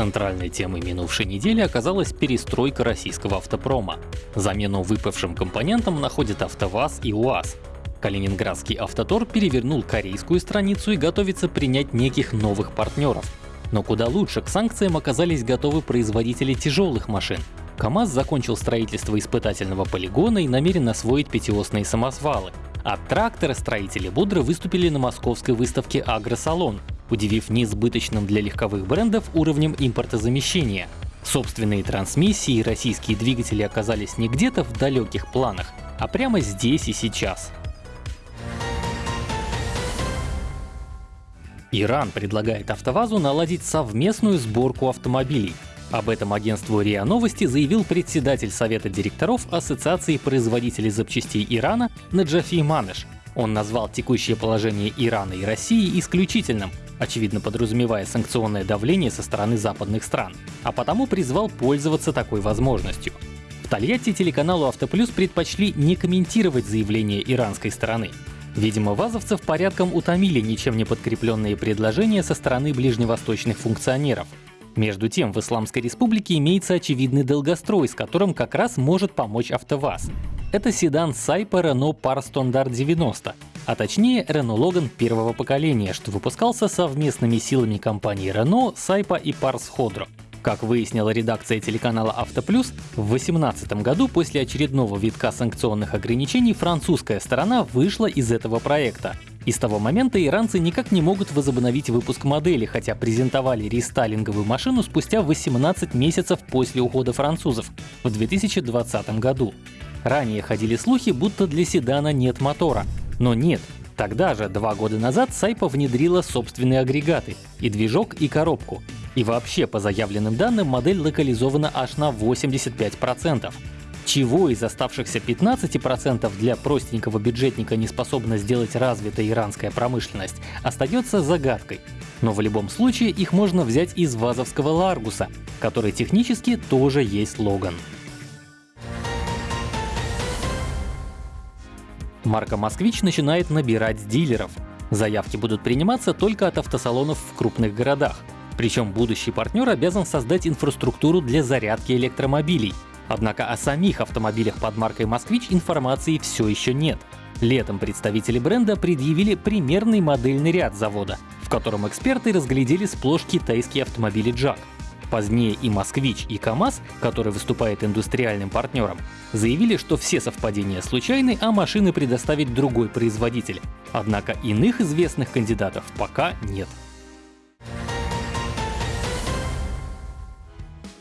Центральной темой минувшей недели оказалась перестройка российского автопрома. Замену выпавшим компонентам находят АвтоВАЗ и УАЗ. Калининградский автотор перевернул корейскую страницу и готовится принять неких новых партнеров. Но куда лучше к санкциям оказались готовы производители тяжелых машин. КАМАЗ закончил строительство испытательного полигона и намерен освоить пятиосные самосвалы. А тракторостроители бодро выступили на московской выставке «Агросалон», удивив неизбыточным для легковых брендов уровнем импортозамещения. Собственные трансмиссии и российские двигатели оказались не где-то в далеких планах, а прямо здесь и сейчас. Иран предлагает АвтоВАЗу наладить совместную сборку автомобилей. Об этом агентству РИА Новости заявил председатель Совета директоров Ассоциации производителей запчастей Ирана Наджафи Манеш. Он назвал текущее положение Ирана и России исключительным, очевидно подразумевая санкционное давление со стороны западных стран, а потому призвал пользоваться такой возможностью. В Тольятти телеканалу «Автоплюс» предпочли не комментировать заявление иранской стороны. Видимо, вазовцев порядком утомили ничем не подкрепленные предложения со стороны ближневосточных функционеров. Между тем, в Исламской Республике имеется очевидный долгострой, с которым как раз может помочь АвтоВАЗ. Это седан Сайпа Renault Par Standard 90, а точнее Renault Logan первого поколения, что выпускался совместными силами компаний Renault, Сайпа и Pars Hodro. Как выяснила редакция телеканала «Автоплюс», в 2018 году после очередного витка санкционных ограничений французская сторона вышла из этого проекта. И с того момента иранцы никак не могут возобновить выпуск модели, хотя презентовали рестайлинговую машину спустя 18 месяцев после ухода французов в 2020 году. Ранее ходили слухи, будто для седана нет мотора. Но нет, Тогда же, два года назад, Сайпа внедрила собственные агрегаты — и движок, и коробку. И вообще, по заявленным данным, модель локализована аж на 85%. Чего из оставшихся 15% для простенького бюджетника не способна сделать развитая иранская промышленность, остается загадкой. Но в любом случае их можно взять из вазовского Ларгуса, который технически тоже есть Логан. Марка «Москвич» начинает набирать дилеров. Заявки будут приниматься только от автосалонов в крупных городах. Причем будущий партнер обязан создать инфраструктуру для зарядки электромобилей. Однако о самих автомобилях под маркой «Москвич» информации все еще нет. Летом представители бренда предъявили примерный модельный ряд завода, в котором эксперты разглядели сплошь китайские автомобили «Джак». Позднее и «Москвич», и «КамАЗ», который выступает индустриальным партнером, заявили, что все совпадения случайны, а машины предоставит другой производитель. Однако иных известных кандидатов пока нет.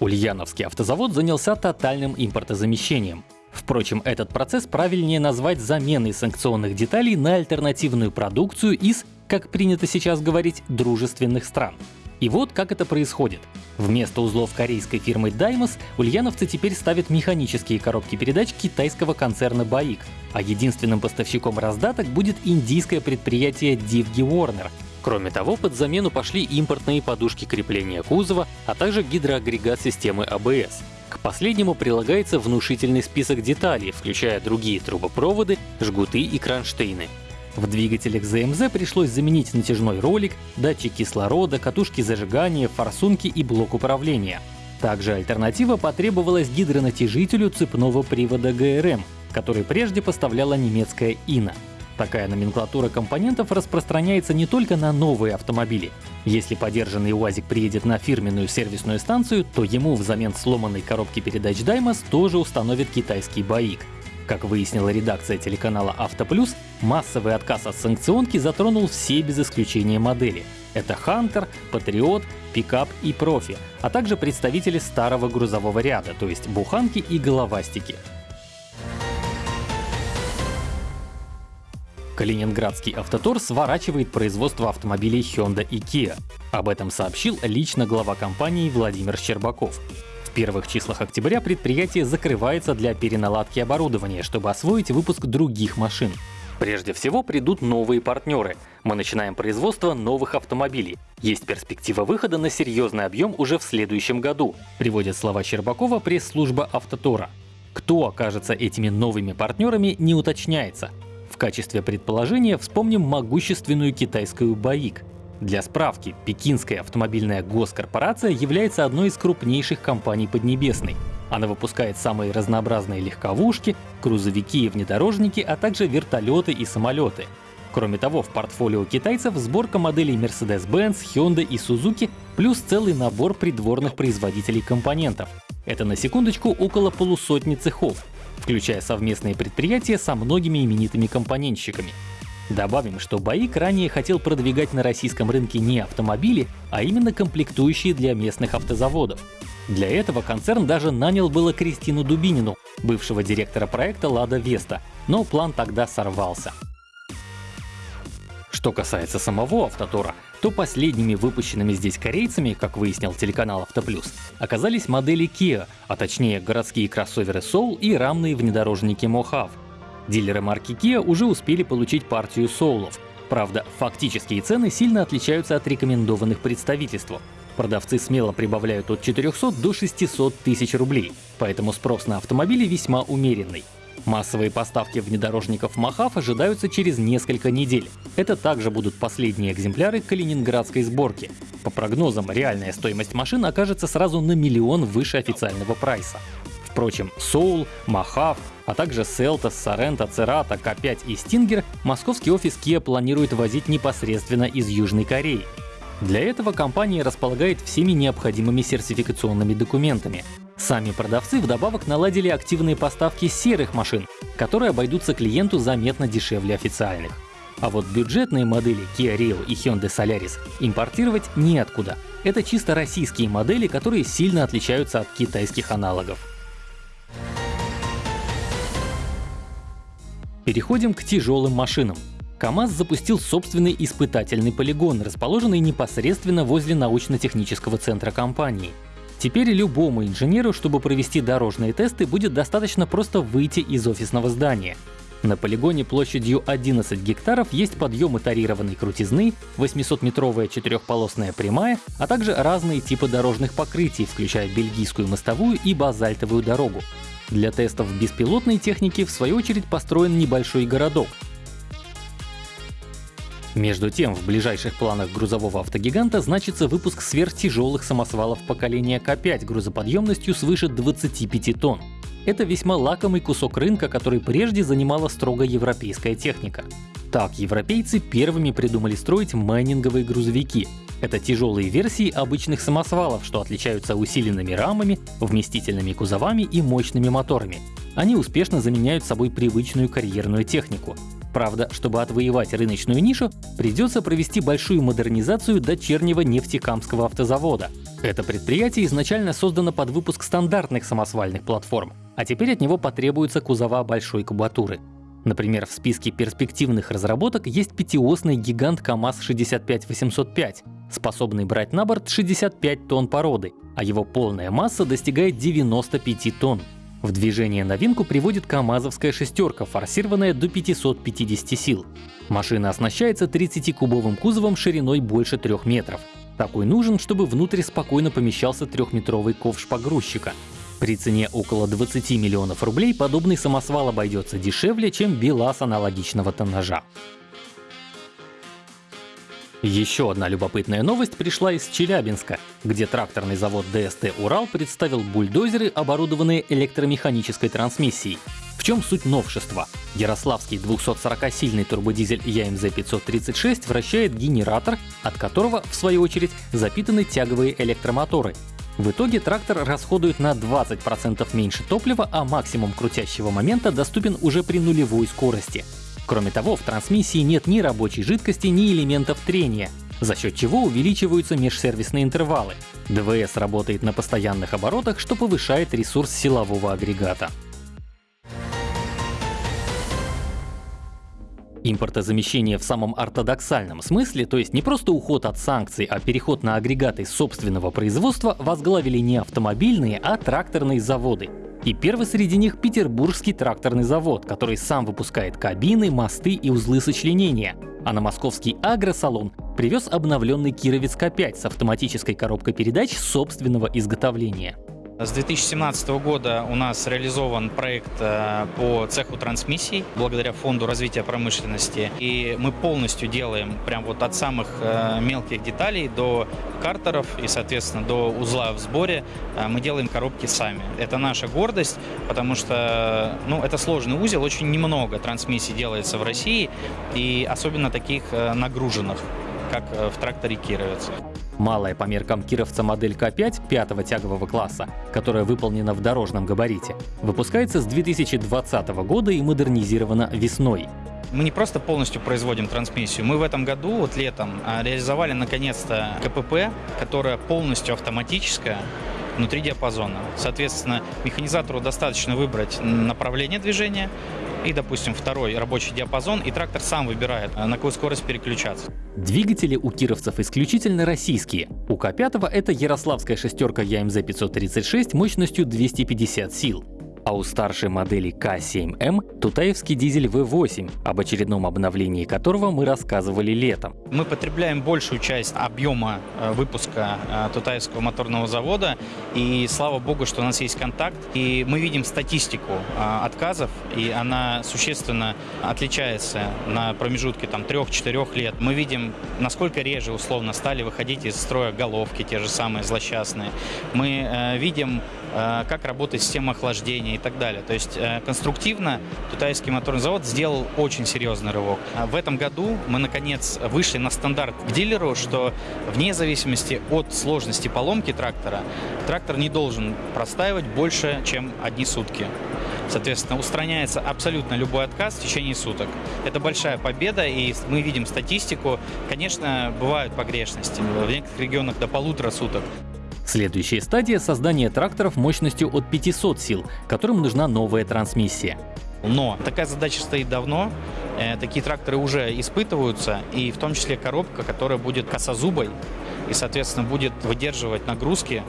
Ульяновский автозавод занялся тотальным импортозамещением. Впрочем, этот процесс правильнее назвать заменой санкционных деталей на альтернативную продукцию из, как принято сейчас говорить, дружественных стран. И вот как это происходит. Вместо узлов корейской фирмы Daimos ульяновцы теперь ставят механические коробки передач китайского концерна BAIC, а единственным поставщиком раздаток будет индийское предприятие Divgi Warner. Кроме того, под замену пошли импортные подушки крепления кузова, а также гидроагрегат системы ABS. К последнему прилагается внушительный список деталей, включая другие трубопроводы, жгуты и кронштейны. В двигателях ЗМЗ пришлось заменить натяжной ролик, датчик кислорода, катушки зажигания, форсунки и блок управления. Также альтернатива потребовалась гидронатяжителю цепного привода ГРМ, который прежде поставляла немецкая ИНА. Такая номенклатура компонентов распространяется не только на новые автомобили. Если подержанный УАЗик приедет на фирменную сервисную станцию, то ему взамен сломанной коробки передач Даймос тоже установит китайский БАИК. Как выяснила редакция телеканала «Автоплюс», массовый отказ от санкционки затронул все без исключения модели. Это «Хантер», «Патриот», «Пикап» и «Профи», а также представители старого грузового ряда, то есть буханки и головастики. Калининградский автотор сворачивает производство автомобилей Hyundai и Kia. Об этом сообщил лично глава компании Владимир Щербаков первых числах октября предприятие закрывается для переналадки оборудования, чтобы освоить выпуск других машин. Прежде всего придут новые партнеры. Мы начинаем производство новых автомобилей. Есть перспектива выхода на серьезный объем уже в следующем году, приводит слова Щербакова пресс-служба Автотора. Кто окажется этими новыми партнерами, не уточняется. В качестве предположения вспомним могущественную китайскую БАИК. Для справки, Пекинская автомобильная госкорпорация является одной из крупнейших компаний Поднебесной. Она выпускает самые разнообразные легковушки, грузовики и внедорожники, а также вертолеты и самолеты. Кроме того, в портфолио китайцев сборка моделей Mercedes-Benz, Hyundai и Suzuki, плюс целый набор придворных производителей компонентов. Это на секундочку около полусотни цехов, включая совместные предприятия со многими именитыми компонентщиками. Добавим, что БАИК ранее хотел продвигать на российском рынке не автомобили, а именно комплектующие для местных автозаводов. Для этого концерн даже нанял было Кристину Дубинину, бывшего директора проекта «Лада Веста», но план тогда сорвался. Что касается самого Автотора, то последними выпущенными здесь корейцами, как выяснил телеканал Автоплюс, оказались модели Kia, а точнее городские кроссоверы Soul и рамные внедорожники Mojave. Дилеры марки Kia уже успели получить партию соулов. Правда, фактические цены сильно отличаются от рекомендованных представительству. Продавцы смело прибавляют от 400 до 600 тысяч рублей, поэтому спрос на автомобили весьма умеренный. Массовые поставки внедорожников Махав ожидаются через несколько недель. Это также будут последние экземпляры калининградской сборки. По прогнозам, реальная стоимость машин окажется сразу на миллион выше официального прайса. Впрочем, Soul, Махав, а также Селтос, Сорента, Церата, К5 и Стингер московский офис Kia планирует возить непосредственно из Южной Кореи. Для этого компания располагает всеми необходимыми сертификационными документами. Сами продавцы вдобавок наладили активные поставки серых машин, которые обойдутся клиенту заметно дешевле официальных. А вот бюджетные модели Kia Rio и Hyundai Solaris импортировать неоткуда. Это чисто российские модели, которые сильно отличаются от китайских аналогов. Переходим к тяжелым машинам. КАМАЗ запустил собственный испытательный полигон, расположенный непосредственно возле научно-технического центра компании. Теперь любому инженеру, чтобы провести дорожные тесты, будет достаточно просто выйти из офисного здания. На полигоне площадью 11 гектаров есть подъемы тарированной крутизны, 800-метровая четырехполосная прямая, а также разные типы дорожных покрытий, включая бельгийскую мостовую и базальтовую дорогу. Для тестов беспилотной техники в свою очередь построен небольшой городок, между тем, в ближайших планах грузового автогиганта значится выпуск сверхтяжелых самосвалов поколения К5 грузоподъемностью свыше 25 тонн. Это весьма лакомый кусок рынка, который прежде занимала строго европейская техника. Так, европейцы первыми придумали строить майнинговые грузовики. Это тяжелые версии обычных самосвалов, что отличаются усиленными рамами, вместительными кузовами и мощными моторами. Они успешно заменяют собой привычную карьерную технику. Правда, чтобы отвоевать рыночную нишу, придется провести большую модернизацию дочернего нефтекамского автозавода. Это предприятие изначально создано под выпуск стандартных самосвальных платформ, а теперь от него потребуются кузова большой кубатуры. Например, в списке перспективных разработок есть пятиосный гигант КАМАЗ-65805, способный брать на борт 65 тонн породы, а его полная масса достигает 95 тонн. В движение новинку приводит КАМАЗовская шестерка, форсированная до 550 сил. Машина оснащается 30-кубовым кузовом шириной больше 3 метров. Такой нужен, чтобы внутрь спокойно помещался трехметровый ковш погрузчика. При цене около 20 миллионов рублей подобный самосвал обойдется дешевле, чем БелАЗ аналогичного тоннажа. Еще одна любопытная новость пришла из Челябинска, где тракторный завод ДСТ «Урал» представил бульдозеры, оборудованные электромеханической трансмиссией. В чем суть новшества? Ярославский 240-сильный турбодизель ЯМЗ-536 вращает генератор, от которого, в свою очередь, запитаны тяговые электромоторы. В итоге трактор расходует на 20% меньше топлива, а максимум крутящего момента доступен уже при нулевой скорости. Кроме того, в трансмиссии нет ни рабочей жидкости, ни элементов трения, за счет чего увеличиваются межсервисные интервалы. ДВС работает на постоянных оборотах, что повышает ресурс силового агрегата. Импортозамещение в самом ортодоксальном смысле, то есть не просто уход от санкций, а переход на агрегаты собственного производства, возглавили не автомобильные, а тракторные заводы. И первый среди них Петербургский тракторный завод, который сам выпускает кабины, мосты и узлы сочленения. А на московский агросалон привез обновленный Кировец К5 с автоматической коробкой передач собственного изготовления. С 2017 года у нас реализован проект э, по цеху трансмиссий благодаря Фонду развития промышленности. И мы полностью делаем прям вот от самых э, мелких деталей до картеров и, соответственно, до узла в сборе э, мы делаем коробки сами. Это наша гордость, потому что ну, это сложный узел, очень немного трансмиссий делается в России, и особенно таких нагруженных, как в тракторе Кировец. Малая по меркам кировца модель К5 пятого тягового класса, которая выполнена в дорожном габарите, выпускается с 2020 года и модернизирована весной. Мы не просто полностью производим трансмиссию, мы в этом году, вот летом, а, реализовали наконец-то КПП, которая полностью автоматическая, внутри диапазона. Соответственно, механизатору достаточно выбрать направление движения, и, допустим, второй рабочий диапазон, и трактор сам выбирает, э, на какую скорость переключаться. Двигатели у кировцев исключительно российские. У К5 это ярославская шестерка ЯМЗ-536 мощностью 250 сил а у старшей модели К7М Тутаевский дизель V8, об очередном обновлении которого мы рассказывали летом. Мы потребляем большую часть объема э, выпуска э, Тутаевского моторного завода, и слава богу, что у нас есть контакт, и мы видим статистику э, отказов, и она существенно отличается на промежутке там 3-4 лет. Мы видим, насколько реже условно стали выходить из строя головки, те же самые злосчастные. Мы видим, как работает система охлаждения, и так далее. То есть э, конструктивно Тутайский моторный завод сделал очень серьезный рывок. А в этом году мы, наконец, вышли на стандарт к дилеру, что вне зависимости от сложности поломки трактора, трактор не должен простаивать больше, чем одни сутки. Соответственно, устраняется абсолютно любой отказ в течение суток. Это большая победа, и мы видим статистику. Конечно, бывают погрешности. В некоторых регионах до полутора суток. Следующая стадия — создание тракторов мощностью от 500 сил, которым нужна новая трансмиссия. Но такая задача стоит давно, э, такие тракторы уже испытываются, и в том числе коробка, которая будет косозубой и, соответственно, будет выдерживать нагрузки,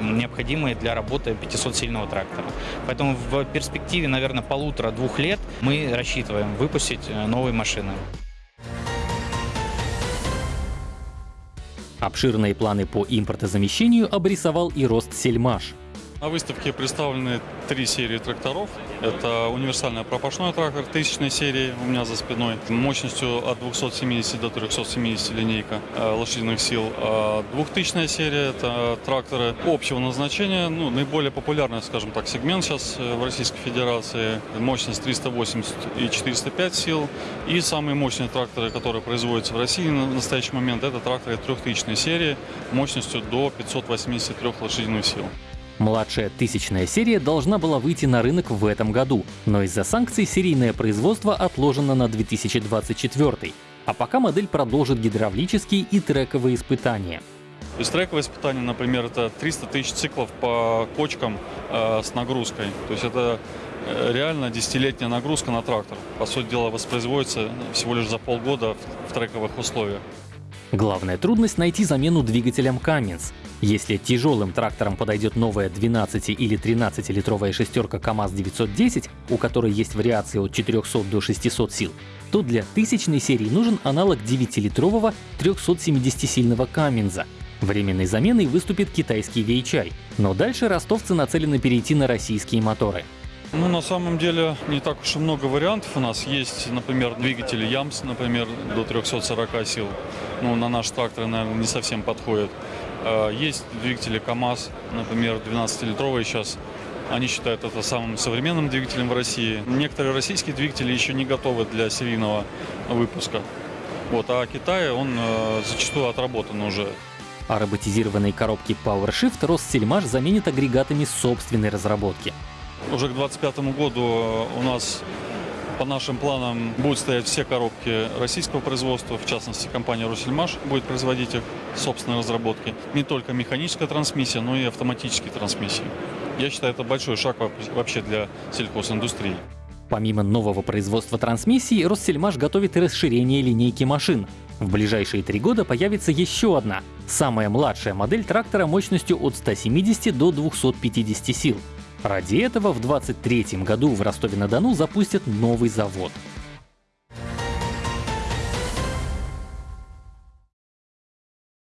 необходимые для работы 500-сильного трактора. Поэтому в перспективе, наверное, полутора-двух лет мы рассчитываем выпустить э, новые машины. Обширные планы по импортозамещению обрисовал и Ростсельмаш. На выставке представлены три серии тракторов. Это универсальный пропашной трактор тысячной серии у меня за спиной, мощностью от 270 до 370 линейка э, лошадиных сил. А двухтысячная серия — это тракторы общего назначения, ну, наиболее популярный, скажем так, сегмент сейчас э, в Российской Федерации. Мощность 380 и 405 сил. И самые мощные тракторы, которые производятся в России на настоящий момент, это тракторы трехтысячной серии мощностью до 583 лошадиных сил. Младшая тысячная серия должна была выйти на рынок в этом году, но из-за санкций серийное производство отложено на 2024, а пока модель продолжит гидравлические и трековые испытания. Из трековые испытания, например, это 300 тысяч циклов по кочкам э, с нагрузкой. То есть это э, реально десятилетняя нагрузка на трактор. По сути дела, воспроизводится всего лишь за полгода в, в трековых условиях. Главная трудность — найти замену двигателям Cummins. Если тяжелым трактором подойдет новая 12 или 13-литровая шестерка КАМАЗ-910, у которой есть вариации от 400 до 600 сил, то для тысячной серии нужен аналог 9-литрового 370-сильного Каминза. Временной заменой выступит китайский VHI, но дальше ростовцы нацелены перейти на российские моторы. Ну, на самом деле, не так уж и много вариантов. У нас есть, например, двигатели Ямс, например, до 340 сил. Ну, на наш трактор, наверное, не совсем подходит. А, есть двигатели КАМАЗ, например, 12-литровые сейчас. Они считают это самым современным двигателем в России. Некоторые российские двигатели еще не готовы для серийного выпуска. Вот, а Китай, он э, зачастую отработан уже. А роботизированные коробки PowerShift Россельмаш заменит агрегатами собственной разработки. Уже к 2025 году у нас по нашим планам будут стоять все коробки российского производства, в частности компания «Росельмаш» будет производить их собственной разработки. Не только механическая трансмиссия, но и автоматические трансмиссии. Я считаю, это большой шаг вообще для сельхозиндустрии. Помимо нового производства трансмиссий, Россельмаш готовит и расширение линейки машин. В ближайшие три года появится еще одна, самая младшая модель трактора мощностью от 170 до 250 сил. Ради этого в 2023 году в Ростове-на-Дону запустят новый завод.